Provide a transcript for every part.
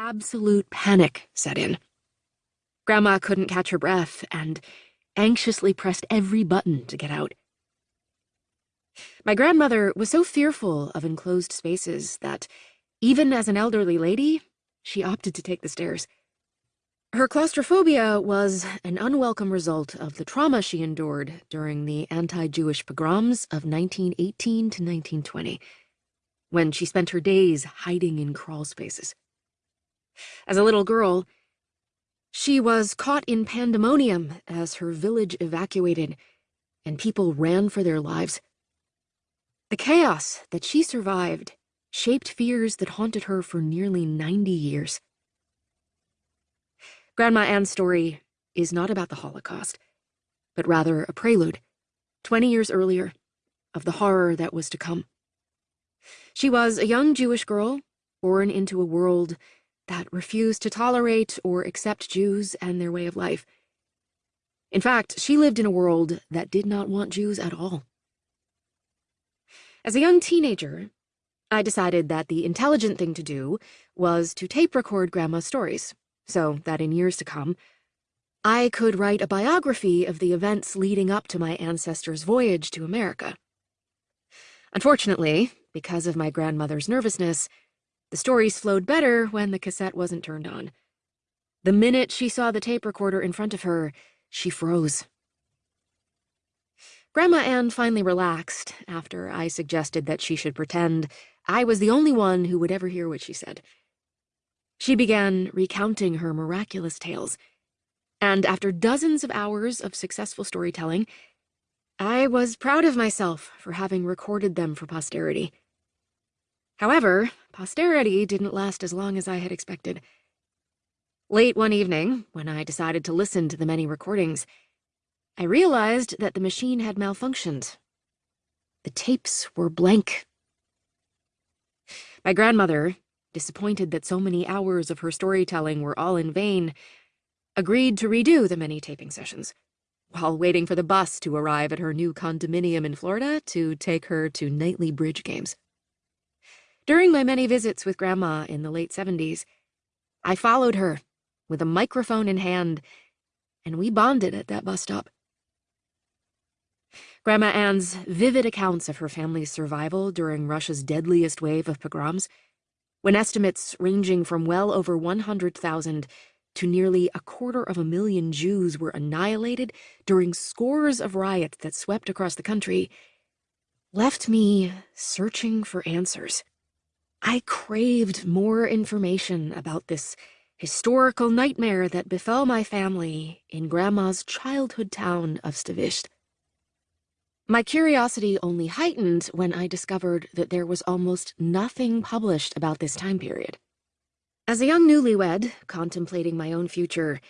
absolute panic set in. Grandma couldn't catch her breath and anxiously pressed every button to get out. My grandmother was so fearful of enclosed spaces that, even as an elderly lady, she opted to take the stairs. Her claustrophobia was an unwelcome result of the trauma she endured during the anti-Jewish pogroms of 1918 to 1920, when she spent her days hiding in crawl spaces. As a little girl, she was caught in pandemonium as her village evacuated and people ran for their lives. The chaos that she survived shaped fears that haunted her for nearly 90 years. Grandma Anne's story is not about the Holocaust, but rather a prelude, 20 years earlier, of the horror that was to come. She was a young Jewish girl born into a world that refused to tolerate or accept Jews and their way of life. In fact, she lived in a world that did not want Jews at all. As a young teenager, I decided that the intelligent thing to do was to tape record Grandma's stories, so that in years to come, I could write a biography of the events leading up to my ancestors' voyage to America. Unfortunately, because of my grandmother's nervousness, the stories flowed better when the cassette wasn't turned on. The minute she saw the tape recorder in front of her, she froze. Grandma Anne finally relaxed after I suggested that she should pretend I was the only one who would ever hear what she said. She began recounting her miraculous tales, and after dozens of hours of successful storytelling, I was proud of myself for having recorded them for posterity. However, posterity didn't last as long as I had expected. Late one evening, when I decided to listen to the many recordings, I realized that the machine had malfunctioned. The tapes were blank. My grandmother, disappointed that so many hours of her storytelling were all in vain, agreed to redo the many taping sessions, while waiting for the bus to arrive at her new condominium in Florida to take her to nightly bridge games. During my many visits with Grandma in the late 70s, I followed her with a microphone in hand, and we bonded at that bus stop. Grandma Anne's vivid accounts of her family's survival during Russia's deadliest wave of pogroms, when estimates ranging from well over 100,000 to nearly a quarter of a million Jews were annihilated during scores of riots that swept across the country, left me searching for answers. I craved more information about this historical nightmare that befell my family in Grandma's childhood town of Stavisht. My curiosity only heightened when I discovered that there was almost nothing published about this time period. As a young newlywed, contemplating my own future,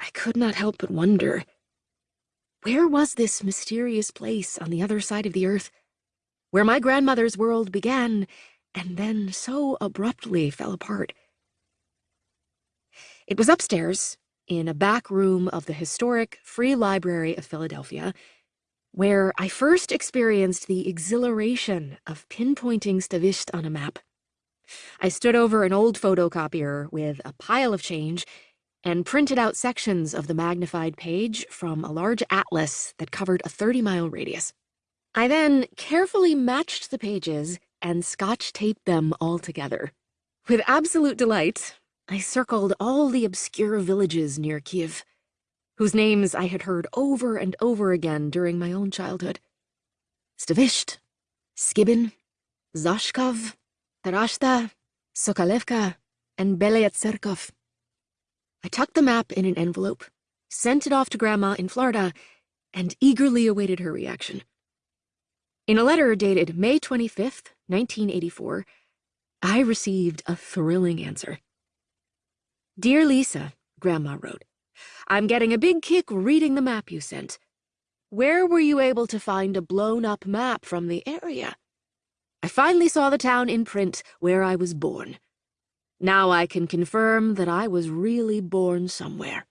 I could not help but wonder, where was this mysterious place on the other side of the earth, where my grandmother's world began and then so abruptly fell apart. It was upstairs, in a back room of the historic Free Library of Philadelphia, where I first experienced the exhilaration of pinpointing Stavisht on a map. I stood over an old photocopier with a pile of change and printed out sections of the magnified page from a large atlas that covered a 30-mile radius. I then carefully matched the pages and scotch taped them all together. With absolute delight, I circled all the obscure villages near Kiev, whose names I had heard over and over again during my own childhood. Stavisht, Skibin, Zashkov, Tarashta, Sokolevka, and Belyatserkov. I tucked the map in an envelope, sent it off to Grandma in Florida, and eagerly awaited her reaction. In a letter dated May 25th, 1984, I received a thrilling answer. Dear Lisa, Grandma wrote, I'm getting a big kick reading the map you sent. Where were you able to find a blown-up map from the area? I finally saw the town in print where I was born. Now I can confirm that I was really born somewhere.